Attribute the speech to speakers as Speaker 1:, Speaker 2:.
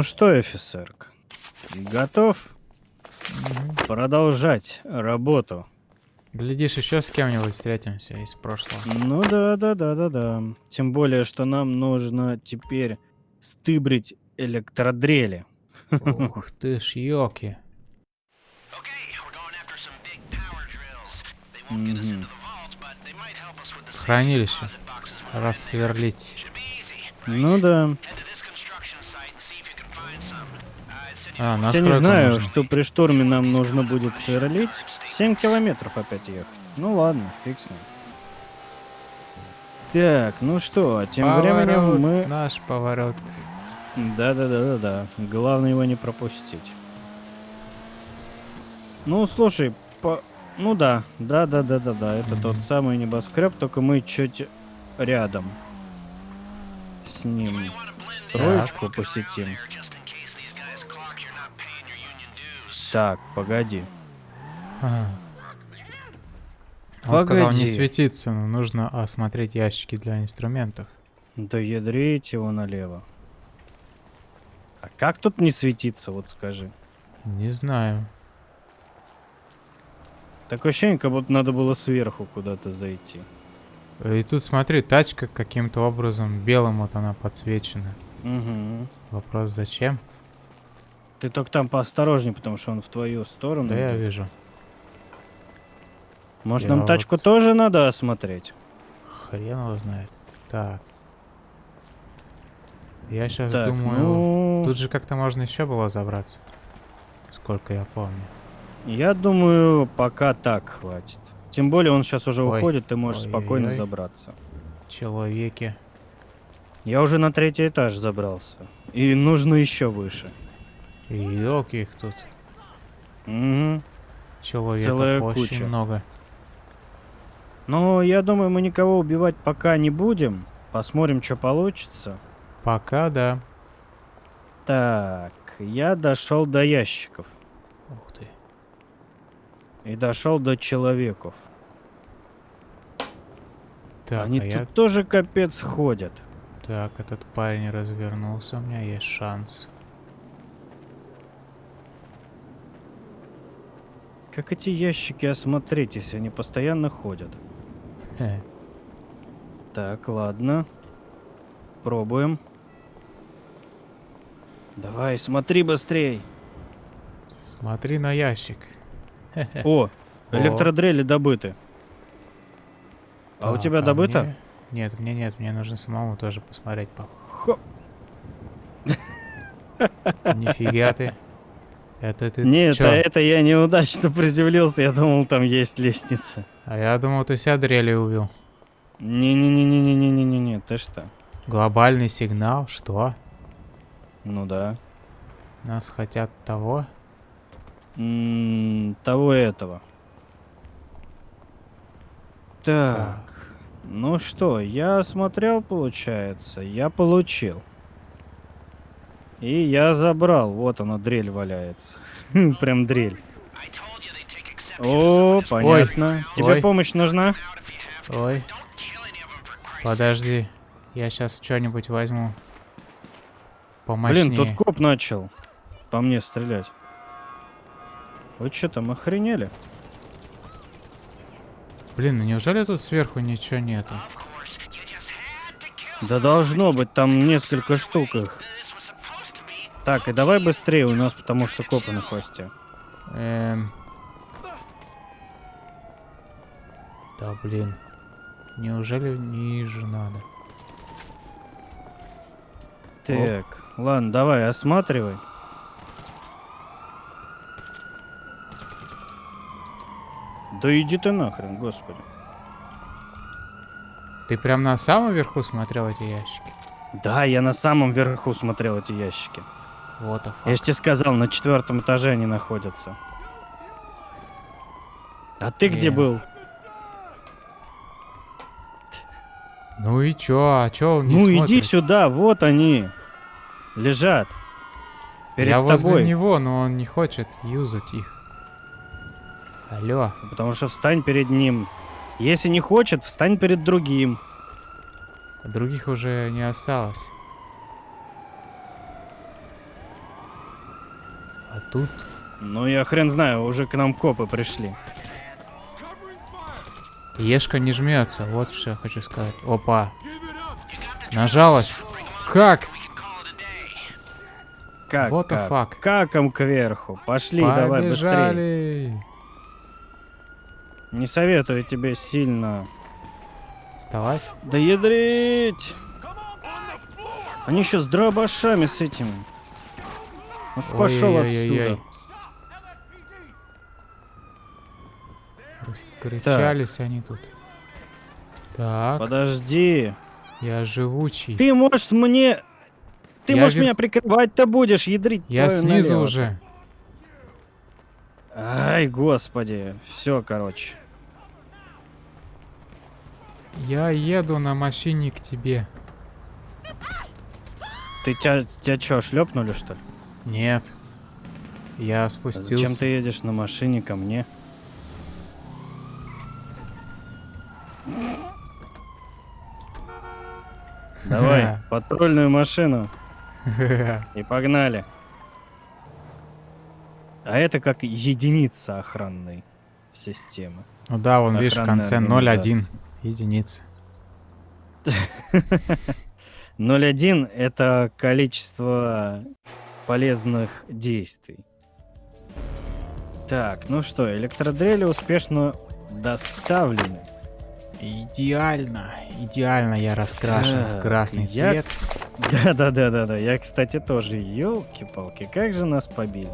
Speaker 1: Ну что, офицерка, готов продолжать работу?
Speaker 2: Глядишь, еще с кем-нибудь встретимся из прошлого.
Speaker 1: Ну да, да, да, да, да. Тем более, что нам нужно теперь стыбрить электродрели.
Speaker 2: Ух ты ж, ёки.
Speaker 1: Мгм.
Speaker 2: Хранилище. Рассверлить.
Speaker 1: Ну да.
Speaker 2: А,
Speaker 1: Я не знаю,
Speaker 2: нужно.
Speaker 1: что при штурме нам нужно будет сверлить. 7 километров опять ехать. Ну ладно, фиг с ним. Так, ну что, тем
Speaker 2: Поворот,
Speaker 1: временем мы...
Speaker 2: Наш поворот.
Speaker 1: Да-да-да-да-да. Главное его не пропустить. Ну, слушай, по... Ну да, да-да-да-да-да. Это тот
Speaker 2: Мгм.
Speaker 1: самый небоскреб, только мы чуть рядом с ним строечку посетим. Так, погоди.
Speaker 2: Он сказал не
Speaker 1: Погоди.
Speaker 2: светиться, но нужно осмотреть ящики для инструментов.
Speaker 1: Да ядрить его налево. А как тут не светиться, вот скажи?
Speaker 2: Не знаю.
Speaker 1: Такое ощущение, как будто надо было сверху куда-то зайти.
Speaker 2: И тут смотри, тачка каким-то образом белым вот она подсвечена.
Speaker 1: Угу.
Speaker 2: Вопрос зачем?
Speaker 1: Ты только там поосторожней, потому что он в твою сторону.
Speaker 2: Да я
Speaker 1: идет.
Speaker 2: вижу.
Speaker 1: Может,
Speaker 2: я
Speaker 1: нам тачку тоже надо осмотреть?
Speaker 2: Хрен его знает. Так. Я сейчас
Speaker 1: Так,
Speaker 2: думаю,
Speaker 1: ну,
Speaker 2: тут же как-то можно еще было забраться. Сколько я помню.
Speaker 1: я думаю, пока так хватит. Тем более он сейчас уже
Speaker 2: Ой,
Speaker 1: уходит, ты можешь спокойно
Speaker 2: ой-ой-ой.
Speaker 1: забраться.
Speaker 2: Человеки.
Speaker 1: Я уже на третий этаж забрался. И нужно еще выше.
Speaker 2: Ёлки их тут.
Speaker 1: Угу.
Speaker 2: Человеков
Speaker 1: Целая
Speaker 2: очень
Speaker 1: куча.
Speaker 2: много.
Speaker 1: Но я думаю, мы никого убивать пока не будем. Посмотрим, что получится.
Speaker 2: Пока да.
Speaker 1: Так, я дошел до ящиков.
Speaker 2: Ух ты.
Speaker 1: И дошел до человеков.
Speaker 2: Так,
Speaker 1: Они
Speaker 2: а
Speaker 1: тут
Speaker 2: я...
Speaker 1: тоже капец ходят.
Speaker 2: Так, этот парень развернулся, у меня есть шанс.
Speaker 1: Как эти ящики осмотреть, если они постоянно ходят?
Speaker 2: Хе.
Speaker 1: Так, ладно. Пробуем. Давай, смотри быстрей.
Speaker 2: Смотри на ящик.
Speaker 1: О, электродрели добыты. А у
Speaker 2: Так,
Speaker 1: тебя добыто?
Speaker 2: мне- Нет, мне нет, мне нужно самому тоже посмотреть. по-
Speaker 1: Хо.
Speaker 2: Нифига ты. Это ты
Speaker 1: Нет,
Speaker 2: чё?
Speaker 1: а это я неудачно приземлился. Я думал, там есть лестница.
Speaker 2: А я думал, ты себя дрели убил.
Speaker 1: Не-не-не-не-не-не-не-не, ты что?
Speaker 2: Глобальный сигнал? Что?
Speaker 1: Ну да.
Speaker 2: Нас хотят того?
Speaker 1: М, того и этого. Так. Ну что, я смотрел, получается. Я получил. И я забрал. Вот она, дрель валяется. Прям дрель. О, понятно. Тебе
Speaker 2: ой.
Speaker 1: помощь нужна?
Speaker 2: Ой. Подожди. Я сейчас что-нибудь возьму. Помощнее.
Speaker 1: Блин, тут коп начал по мне стрелять. Вы что там, охренели?
Speaker 2: Блин, ну неужели тут сверху ничего нету?
Speaker 1: Да должно быть, там несколько штук их. Так, и давай быстрее у нас, потому что копы на хвосте.
Speaker 2: Эм... Да блин. Неужели ниже надо?
Speaker 1: Так, ладно, давай, осматривай. Да иди ты нахрен, господи.
Speaker 2: Ты прям на самом верху смотрел эти ящики?
Speaker 1: Да, я на самом верху смотрел эти ящики.
Speaker 2: Вот the
Speaker 1: Я же тебе сказал, на четвертом этаже они находятся. А ты где
Speaker 2: Не.
Speaker 1: был?
Speaker 2: Ну и чё? А чё он не
Speaker 1: ну иди
Speaker 2: смотрит?
Speaker 1: сюда, вот они. Лежат. Перед
Speaker 2: Я возле
Speaker 1: тобой.
Speaker 2: него, но он не хочет юзать их. Алло.
Speaker 1: Потому что встань перед ним. Если не хочет, встань перед другим.
Speaker 2: Других уже не осталось. Тут.
Speaker 1: Ну, я хрен знаю, уже к нам копы пришли.
Speaker 2: Ешка не жмется, вот что я хочу сказать. Опа. Нажалась. Как?
Speaker 1: Как,
Speaker 2: the
Speaker 1: как? Каком кверху. Пошли, давай быстрее.
Speaker 2: Побежали.
Speaker 1: Не советую тебе сильно
Speaker 2: Вставать.
Speaker 1: Да ядрить! Они еще с дробашами с этими. Вот пошел отсюда.
Speaker 2: Раскричались они тут. Так,
Speaker 1: Подожди.
Speaker 2: я живучий.
Speaker 1: Ты, может, мне... Ты,
Speaker 2: Я
Speaker 1: может,
Speaker 2: вер-
Speaker 1: меня прикрывать-то будешь, ядрить
Speaker 2: Я снизу
Speaker 1: налево.
Speaker 2: уже.
Speaker 1: Ай, господи. Все, короче.
Speaker 2: Я еду на машине к тебе.
Speaker 1: Ты тебя, тебя что, шлепнули, что ли?
Speaker 2: Нет. Я
Speaker 1: А
Speaker 2: спустился.
Speaker 1: Зачем ты едешь на машине ко мне? Давай, патрульную машину. И погнали. А это как единица охранной системы.
Speaker 2: Ну да, вон, видишь, в конце 0,1.
Speaker 1: организации.
Speaker 2: Единица.
Speaker 1: 0,1 это количество полезных действий. Так, ну что, электродрели успешно доставлены.
Speaker 2: Идеально. Идеально я раскрашен в
Speaker 1: Так,
Speaker 2: красный
Speaker 1: я-
Speaker 2: цвет.
Speaker 1: Да-да-да-да-да. Я, кстати, тоже. Елки-палки, как же нас побили.